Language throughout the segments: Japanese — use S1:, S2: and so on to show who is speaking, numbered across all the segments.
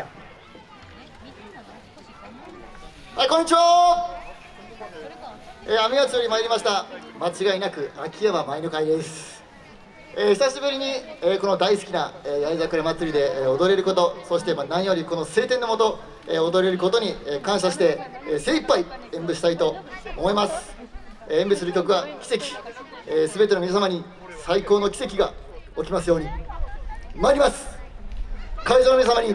S1: はいこんにちは。えー、雨がより参りました。間違いなく秋山舞の会です、えー、久しぶりに、えー、この大好きな、えー、八重桜祭りで、えー、踊れることそして、まあ、何よりこの晴天のもと、えー、踊れることに、えー、感謝して、えー、精一杯演舞したいと思います、えー、演舞する曲は奇跡、えー、全ての皆様に最高の奇跡が起きますように。参ります。会場の皆様に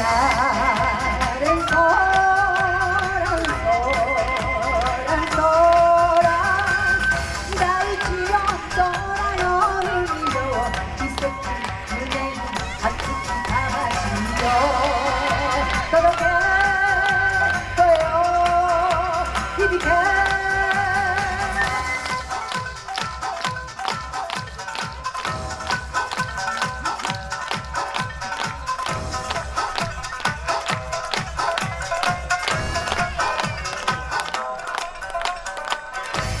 S2: yeah.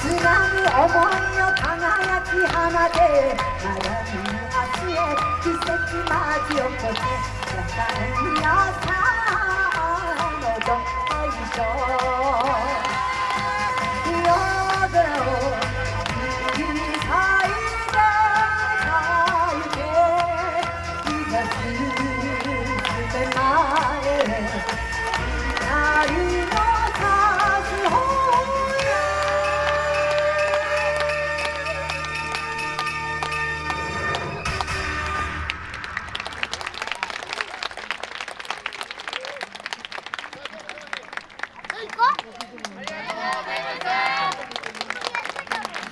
S2: つなぐ想いの輝き放て。まだ見ぬ明日へ奇跡巻き起こせ野菜野菜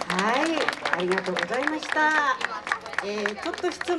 S3: はいありがとうございました、えー、ちょっと質問